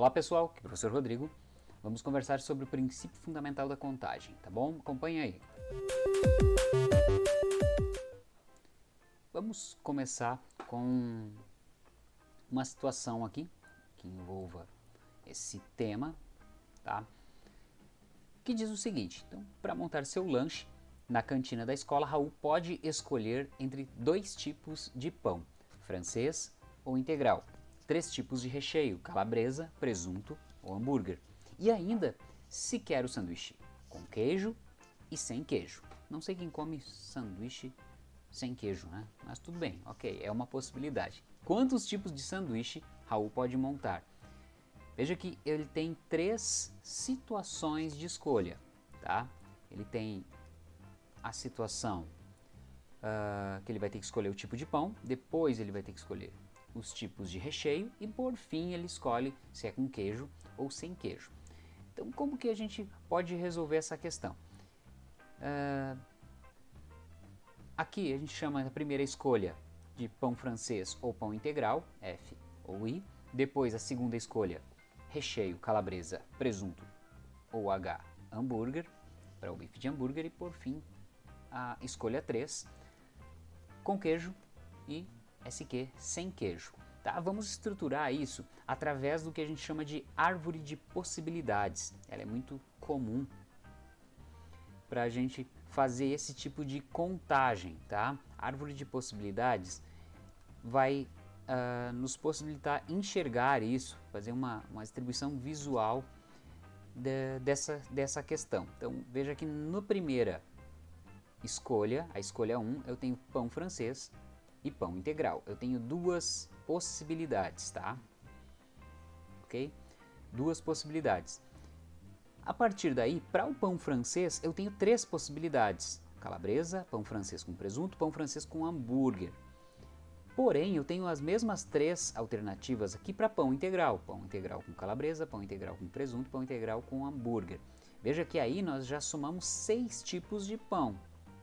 Olá pessoal, aqui é o professor Rodrigo. Vamos conversar sobre o princípio fundamental da contagem, tá bom? Acompanhe aí. Vamos começar com uma situação aqui que envolva esse tema, tá? Que diz o seguinte, então, para montar seu lanche na cantina da escola, Raul pode escolher entre dois tipos de pão, francês ou integral três tipos de recheio, calabresa, presunto ou hambúrguer. E ainda, se quer o sanduíche com queijo e sem queijo. Não sei quem come sanduíche sem queijo, né? Mas tudo bem, ok, é uma possibilidade. Quantos tipos de sanduíche Raul pode montar? Veja que ele tem três situações de escolha, tá? Ele tem a situação uh, que ele vai ter que escolher o tipo de pão, depois ele vai ter que escolher os tipos de recheio e por fim ele escolhe se é com queijo ou sem queijo. Então como que a gente pode resolver essa questão? Uh, aqui a gente chama a primeira escolha de pão francês ou pão integral, F ou I. Depois a segunda escolha, recheio, calabresa, presunto ou H, hambúrguer, para o bife de hambúrguer. E por fim a escolha 3, com queijo e SQ sem queijo. Tá? Vamos estruturar isso através do que a gente chama de árvore de possibilidades. Ela é muito comum para a gente fazer esse tipo de contagem. Tá? árvore de possibilidades vai uh, nos possibilitar enxergar isso, fazer uma, uma distribuição visual de, dessa, dessa questão. Então veja que no primeira escolha, a escolha 1, eu tenho pão francês, e pão integral. Eu tenho duas possibilidades, tá? Ok? Duas possibilidades. A partir daí, para o pão francês, eu tenho três possibilidades. Calabresa, pão francês com presunto, pão francês com hambúrguer. Porém, eu tenho as mesmas três alternativas aqui para pão integral. Pão integral com calabresa, pão integral com presunto, pão integral com hambúrguer. Veja que aí nós já somamos seis tipos de pão,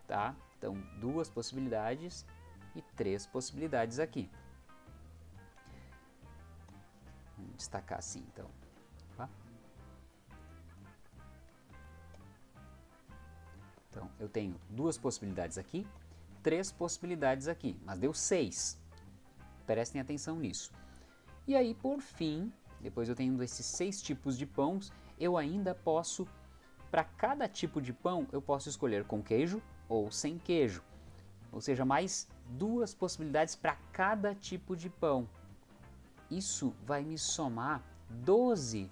tá? Então, duas possibilidades e três possibilidades aqui. Vamos destacar assim então. Tá? Então eu tenho duas possibilidades aqui, três possibilidades aqui, mas deu seis. Prestem atenção nisso. E aí por fim, depois eu tenho esses seis tipos de pães, eu ainda posso, para cada tipo de pão, eu posso escolher com queijo ou sem queijo ou seja, mais duas possibilidades para cada tipo de pão. Isso vai me somar 12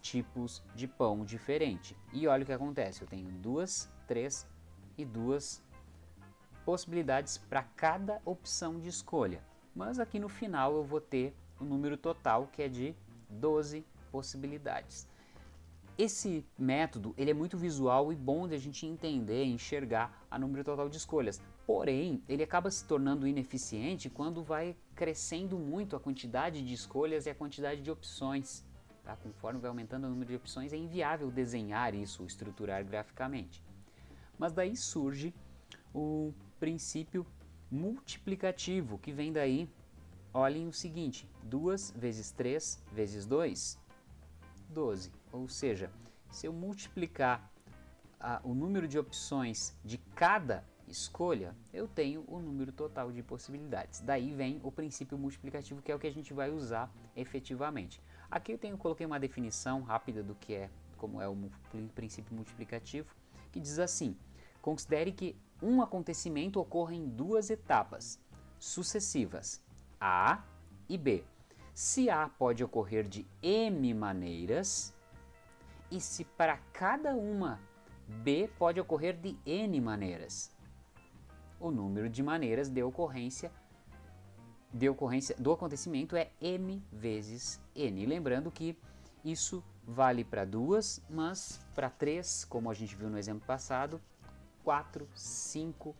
tipos de pão diferente. E olha o que acontece, eu tenho duas, três e duas possibilidades para cada opção de escolha. Mas aqui no final eu vou ter o um número total que é de 12 possibilidades. Esse método ele é muito visual e bom de a gente entender enxergar a número total de escolhas. Porém, ele acaba se tornando ineficiente quando vai crescendo muito a quantidade de escolhas e a quantidade de opções. Tá? Conforme vai aumentando o número de opções, é inviável desenhar isso, estruturar graficamente. Mas daí surge o princípio multiplicativo, que vem daí, olhem o seguinte, 2 vezes 3 vezes 2 12. Ou seja, se eu multiplicar o número de opções de cada escolha, eu tenho o número total de possibilidades. Daí vem o princípio multiplicativo, que é o que a gente vai usar efetivamente. Aqui eu tenho, coloquei uma definição rápida do que é, como é o princípio multiplicativo, que diz assim, considere que um acontecimento ocorre em duas etapas sucessivas, A e B. Se A pode ocorrer de M maneiras, e se para cada uma B pode ocorrer de N maneiras. O número de maneiras de ocorrência, de ocorrência do acontecimento é M vezes N. Lembrando que isso vale para duas, mas para três, como a gente viu no exemplo passado, quatro, cinco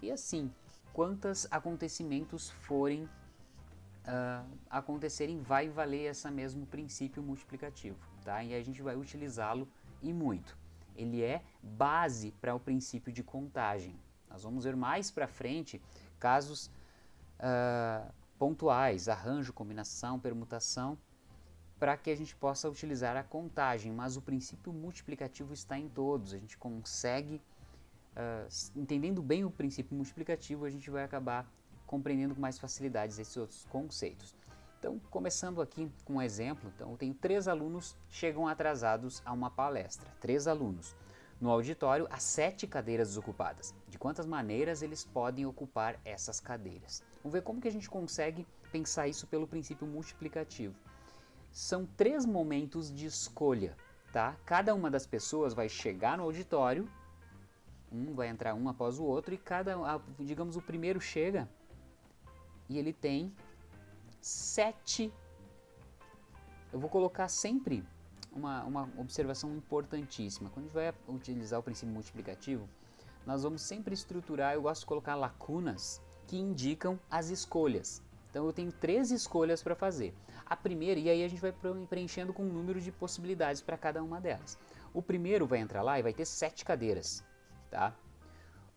e assim, quantos acontecimentos forem uh, acontecerem, vai valer esse mesmo princípio multiplicativo, tá? E a gente vai utilizá-lo e muito. Ele é base para o princípio de contagem. Nós vamos ver mais para frente casos uh, pontuais, arranjo, combinação, permutação, para que a gente possa utilizar a contagem, mas o princípio multiplicativo está em todos, a gente consegue, uh, entendendo bem o princípio multiplicativo, a gente vai acabar compreendendo com mais facilidade esses outros conceitos. Então, começando aqui com um exemplo, então eu tenho três alunos chegam atrasados a uma palestra, três alunos. No auditório, há sete cadeiras desocupadas. De quantas maneiras eles podem ocupar essas cadeiras? Vamos ver como que a gente consegue pensar isso pelo princípio multiplicativo. São três momentos de escolha, tá? Cada uma das pessoas vai chegar no auditório, um vai entrar um após o outro e cada, digamos, o primeiro chega e ele tem sete. Eu vou colocar sempre uma, uma observação importantíssima. Quando a gente vai utilizar o princípio multiplicativo, nós vamos sempre estruturar, eu gosto de colocar lacunas que indicam as escolhas. Então eu tenho três escolhas para fazer. A primeira, e aí a gente vai preenchendo com um número de possibilidades para cada uma delas. O primeiro vai entrar lá e vai ter sete cadeiras, tá?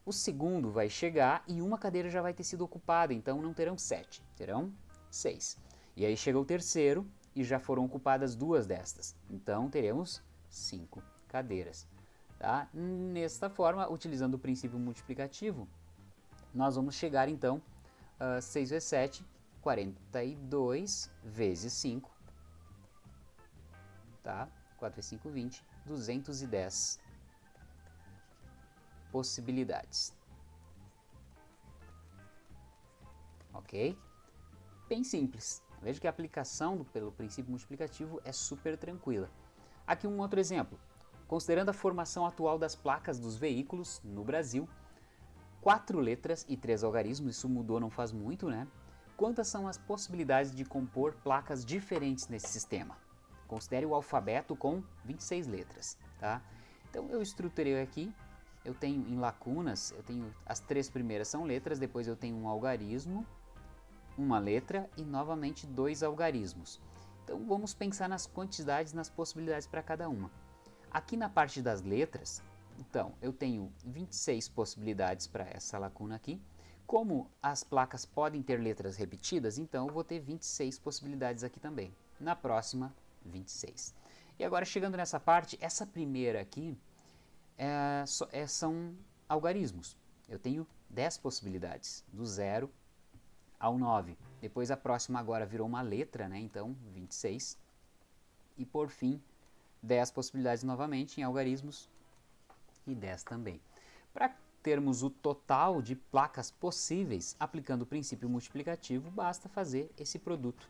O segundo vai chegar e uma cadeira já vai ter sido ocupada, então não terão sete, terão seis. E aí chega o terceiro e já foram ocupadas duas destas, então teremos cinco cadeiras. Tá? Nesta forma, utilizando o princípio multiplicativo, nós vamos chegar então a 6 vezes 7, 42 vezes 5, tá? 4 vezes 5, 20, 210 possibilidades. Ok? Bem simples. Veja que a aplicação do, pelo princípio multiplicativo é super tranquila. Aqui um outro exemplo. Considerando a formação atual das placas dos veículos no Brasil, quatro letras e três algarismos, isso mudou não faz muito, né? Quantas são as possibilidades de compor placas diferentes nesse sistema? Considere o alfabeto com 26 letras, tá? Então eu estruturei aqui eu tenho em lacunas, eu tenho as três primeiras são letras, depois eu tenho um algarismo, uma letra e novamente dois algarismos. Então vamos pensar nas quantidades, nas possibilidades para cada uma. Aqui na parte das letras, então eu tenho 26 possibilidades para essa lacuna aqui. Como as placas podem ter letras repetidas, então eu vou ter 26 possibilidades aqui também. Na próxima, 26. E agora chegando nessa parte, essa primeira aqui, é, é, são algarismos. Eu tenho 10 possibilidades, do 0 ao 9. Depois a próxima agora virou uma letra, né? então 26. E por fim, 10 possibilidades novamente em algarismos e 10 também. Para termos o total de placas possíveis, aplicando o princípio multiplicativo, basta fazer esse produto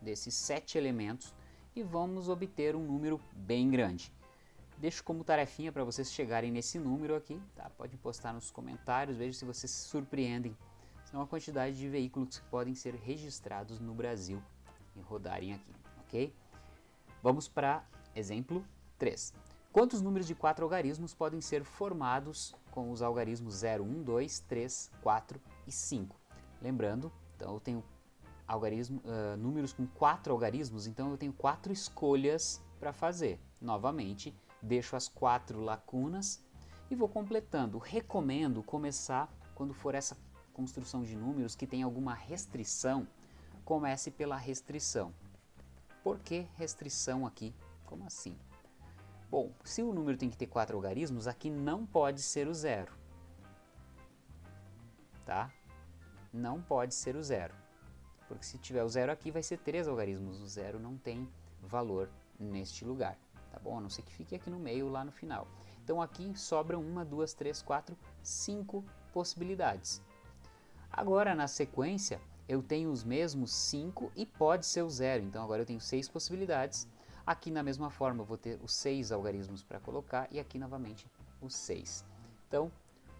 desses sete elementos e vamos obter um número bem grande. Deixo como tarefinha para vocês chegarem nesse número aqui, tá? Pode postar nos comentários, veja se vocês se surpreendem. São a quantidade de veículos que podem ser registrados no Brasil e rodarem aqui, ok? Vamos para exemplo 3. Quantos números de quatro algarismos podem ser formados com os algarismos 0, 1, 2, 3, 4 e 5? Lembrando, então eu tenho algarismo, uh, números com quatro algarismos, então eu tenho quatro escolhas para fazer. Novamente, deixo as quatro lacunas e vou completando. Recomendo começar, quando for essa construção de números que tem alguma restrição, comece pela restrição. Por que restrição aqui? Como assim? Bom, se o número tem que ter quatro algarismos, aqui não pode ser o zero. Tá? Não pode ser o zero. Porque se tiver o zero aqui, vai ser três algarismos. O zero não tem valor neste lugar tá bom? A não ser que fique aqui no meio, lá no final. Então aqui sobram uma, duas, três, quatro, cinco possibilidades. Agora na sequência eu tenho os mesmos cinco e pode ser o zero, então agora eu tenho seis possibilidades. Aqui na mesma forma eu vou ter os seis algarismos para colocar e aqui novamente os seis. Então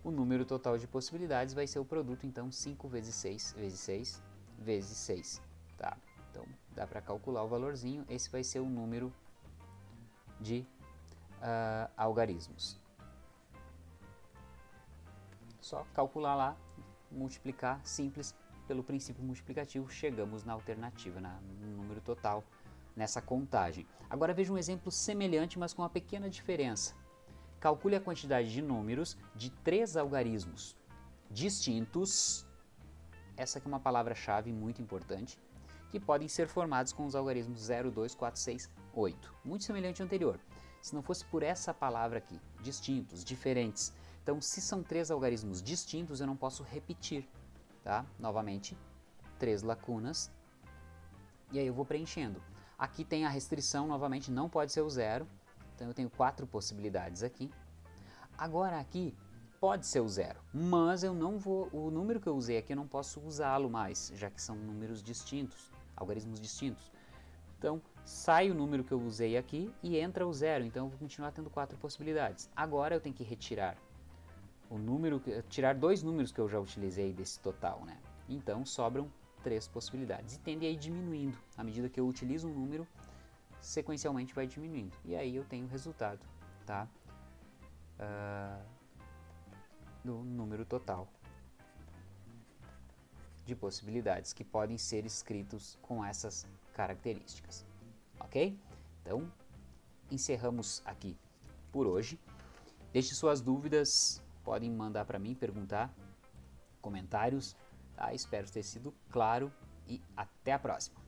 o número total de possibilidades vai ser o produto, então 5 vezes 6 vezes 6 vezes 6. Tá? Então dá para calcular o valorzinho, esse vai ser o número de uh, algarismos. Só calcular lá, multiplicar, simples, pelo princípio multiplicativo, chegamos na alternativa, na, no número total, nessa contagem. Agora veja um exemplo semelhante, mas com uma pequena diferença. Calcule a quantidade de números de três algarismos distintos, essa aqui é uma palavra-chave muito importante, que podem ser formados com os algarismos 0, 2, 4, 6, 8. Muito semelhante ao anterior. Se não fosse por essa palavra aqui, distintos, diferentes. Então, se são três algarismos distintos, eu não posso repetir. Tá? Novamente, três lacunas. E aí eu vou preenchendo. Aqui tem a restrição, novamente, não pode ser o zero. Então, eu tenho quatro possibilidades aqui. Agora aqui, pode ser o zero, mas eu não vou, o número que eu usei aqui eu não posso usá-lo mais, já que são números distintos, algarismos distintos. Então, sai o número que eu usei aqui e entra o zero, então eu vou continuar tendo quatro possibilidades. Agora eu tenho que retirar o número, tirar dois números que eu já utilizei desse total, né? Então, sobram três possibilidades e tende a ir diminuindo. À medida que eu utilizo um número, sequencialmente vai diminuindo. E aí eu tenho o resultado, tá? Uh, do número total de possibilidades que podem ser escritos com essas características. Ok? Então, encerramos aqui por hoje. Deixe suas dúvidas, podem mandar para mim, perguntar, comentários. Tá? Espero ter sido claro e até a próxima.